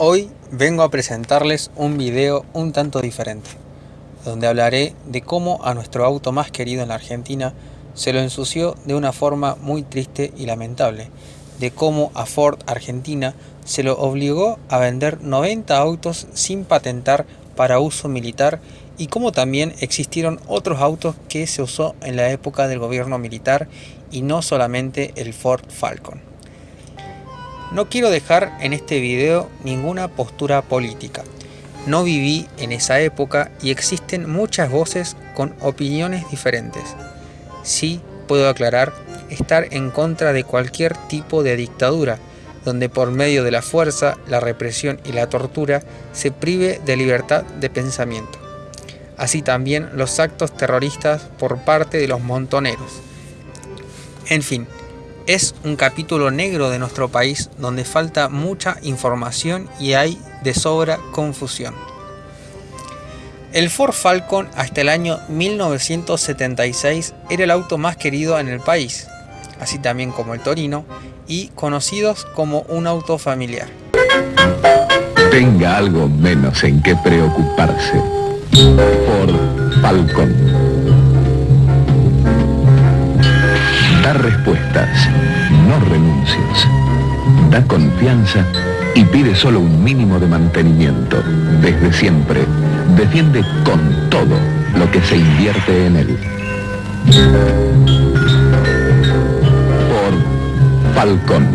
Hoy vengo a presentarles un video un tanto diferente, donde hablaré de cómo a nuestro auto más querido en la Argentina se lo ensució de una forma muy triste y lamentable, de cómo a Ford Argentina se lo obligó a vender 90 autos sin patentar para uso militar y cómo también existieron otros autos que se usó en la época del gobierno militar y no solamente el Ford Falcon. No quiero dejar en este video ninguna postura política. No viví en esa época y existen muchas voces con opiniones diferentes. Sí puedo aclarar estar en contra de cualquier tipo de dictadura, donde por medio de la fuerza, la represión y la tortura se prive de libertad de pensamiento. Así también los actos terroristas por parte de los montoneros. En fin, es un capítulo negro de nuestro país donde falta mucha información y hay de sobra confusión. El Ford Falcon hasta el año 1976 era el auto más querido en el país, así también como el Torino, y conocidos como un auto familiar. Tenga algo menos en qué preocuparse. Ford Falcon. Da respuestas, no renuncias. Da confianza y pide solo un mínimo de mantenimiento. Desde siempre, defiende con todo lo que se invierte en él. Por Falcon,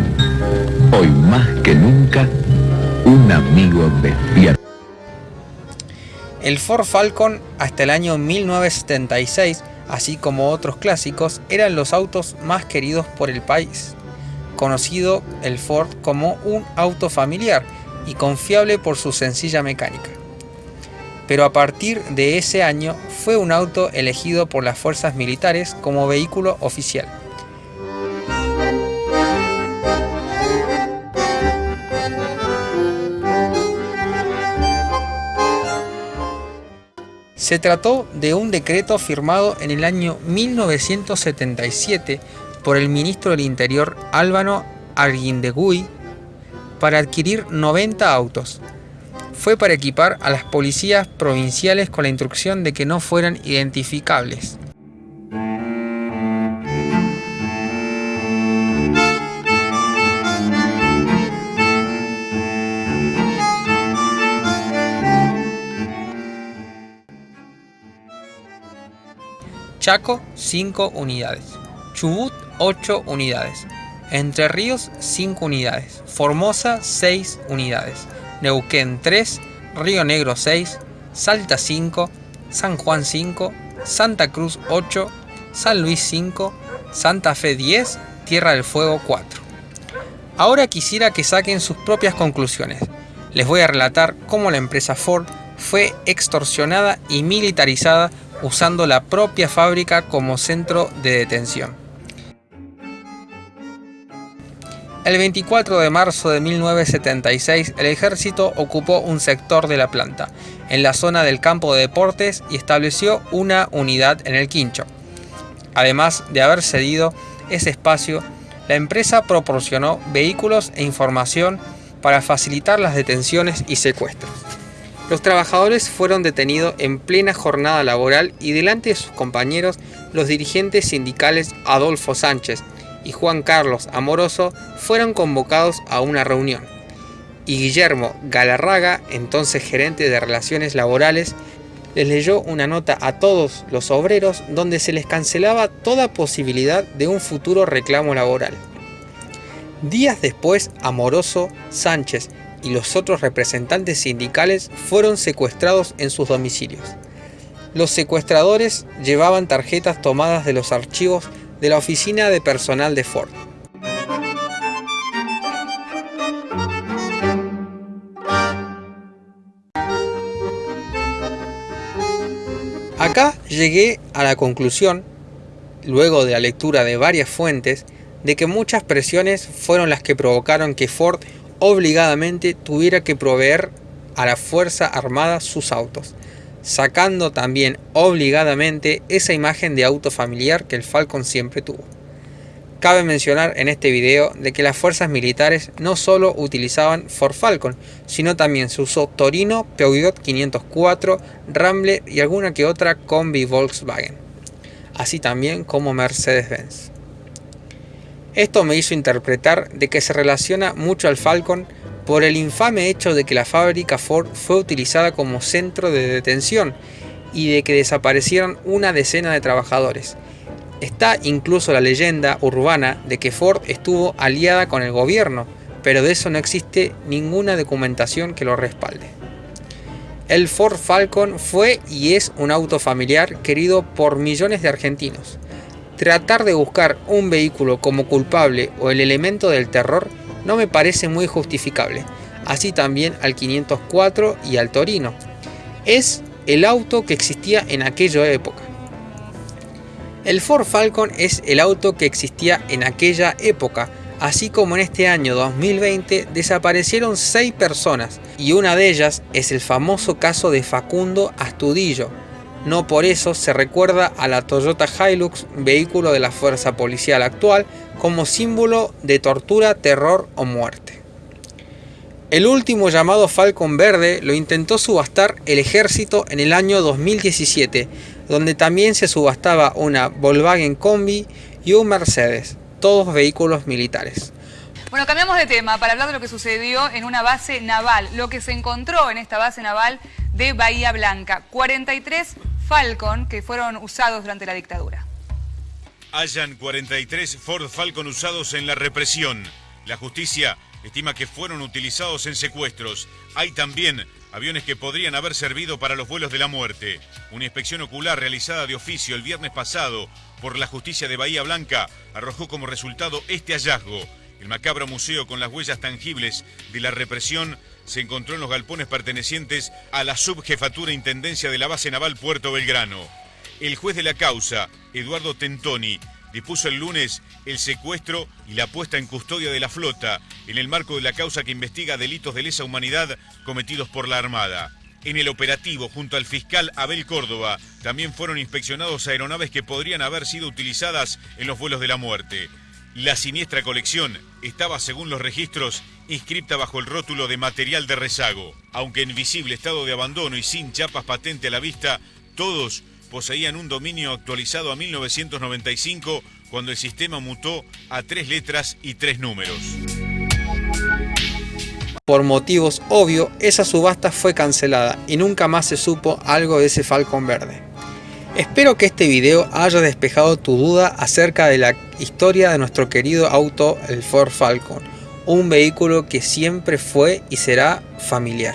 hoy más que nunca, un amigo despierto. El Ford Falcon hasta el año 1976 así como otros clásicos, eran los autos más queridos por el país, conocido el Ford como un auto familiar y confiable por su sencilla mecánica. Pero a partir de ese año fue un auto elegido por las fuerzas militares como vehículo oficial. Se trató de un decreto firmado en el año 1977 por el ministro del Interior Álvaro Arguindegui para adquirir 90 autos. Fue para equipar a las policías provinciales con la instrucción de que no fueran identificables. Chaco 5 unidades, Chubut 8 unidades, Entre Ríos 5 unidades, Formosa 6 unidades, Neuquén 3, Río Negro 6, Salta 5, San Juan 5, Santa Cruz 8, San Luis 5, Santa Fe 10, Tierra del Fuego 4. Ahora quisiera que saquen sus propias conclusiones. Les voy a relatar cómo la empresa Ford fue extorsionada y militarizada usando la propia fábrica como centro de detención. El 24 de marzo de 1976, el ejército ocupó un sector de la planta, en la zona del campo de deportes, y estableció una unidad en el Quincho. Además de haber cedido ese espacio, la empresa proporcionó vehículos e información para facilitar las detenciones y secuestros. Los trabajadores fueron detenidos en plena jornada laboral y delante de sus compañeros, los dirigentes sindicales Adolfo Sánchez y Juan Carlos Amoroso fueron convocados a una reunión. Y Guillermo Galarraga, entonces gerente de Relaciones Laborales, les leyó una nota a todos los obreros donde se les cancelaba toda posibilidad de un futuro reclamo laboral. Días después, Amoroso, Sánchez y los otros representantes sindicales fueron secuestrados en sus domicilios. Los secuestradores llevaban tarjetas tomadas de los archivos de la oficina de personal de Ford. Acá llegué a la conclusión, luego de la lectura de varias fuentes, de que muchas presiones fueron las que provocaron que Ford obligadamente tuviera que proveer a la Fuerza Armada sus autos, sacando también obligadamente esa imagen de auto familiar que el Falcon siempre tuvo. Cabe mencionar en este video de que las fuerzas militares no solo utilizaban Ford Falcon, sino también se usó Torino, Peugeot 504, Rambler y alguna que otra combi Volkswagen, así también como Mercedes-Benz. Esto me hizo interpretar de que se relaciona mucho al Falcon por el infame hecho de que la fábrica Ford fue utilizada como centro de detención y de que desaparecieron una decena de trabajadores, Está incluso la leyenda urbana de que Ford estuvo aliada con el gobierno, pero de eso no existe ninguna documentación que lo respalde. El Ford Falcon fue y es un auto familiar querido por millones de argentinos. Tratar de buscar un vehículo como culpable o el elemento del terror no me parece muy justificable, así también al 504 y al Torino. Es el auto que existía en aquella época. El Ford Falcon es el auto que existía en aquella época, así como en este año 2020 desaparecieron 6 personas y una de ellas es el famoso caso de Facundo Astudillo. No por eso se recuerda a la Toyota Hilux, vehículo de la fuerza policial actual, como símbolo de tortura, terror o muerte. El último llamado Falcon Verde lo intentó subastar el ejército en el año 2017, donde también se subastaba una Volkswagen Combi y un Mercedes, todos vehículos militares. Bueno, cambiamos de tema para hablar de lo que sucedió en una base naval, lo que se encontró en esta base naval de Bahía Blanca. 43 Falcon que fueron usados durante la dictadura. Hayan 43 Ford Falcon usados en la represión. La justicia estima que fueron utilizados en secuestros. Hay también aviones que podrían haber servido para los vuelos de la muerte. Una inspección ocular realizada de oficio el viernes pasado por la justicia de Bahía Blanca arrojó como resultado este hallazgo. El macabro museo con las huellas tangibles de la represión se encontró en los galpones pertenecientes a la subjefatura intendencia de la base naval Puerto Belgrano. El juez de la causa, Eduardo Tentoni, dispuso el lunes el secuestro y la puesta en custodia de la flota en el marco de la causa que investiga delitos de lesa humanidad cometidos por la Armada. En el operativo, junto al fiscal Abel Córdoba, también fueron inspeccionados aeronaves que podrían haber sido utilizadas en los vuelos de la muerte. La siniestra colección estaba, según los registros, inscripta bajo el rótulo de material de rezago. Aunque en visible estado de abandono y sin chapas patente a la vista, todos poseían un dominio actualizado a 1995 cuando el sistema mutó a tres letras y tres números. Por motivos obvios, esa subasta fue cancelada y nunca más se supo algo de ese Falcon verde. Espero que este video haya despejado tu duda acerca de la historia de nuestro querido auto, el Ford Falcon, un vehículo que siempre fue y será familiar.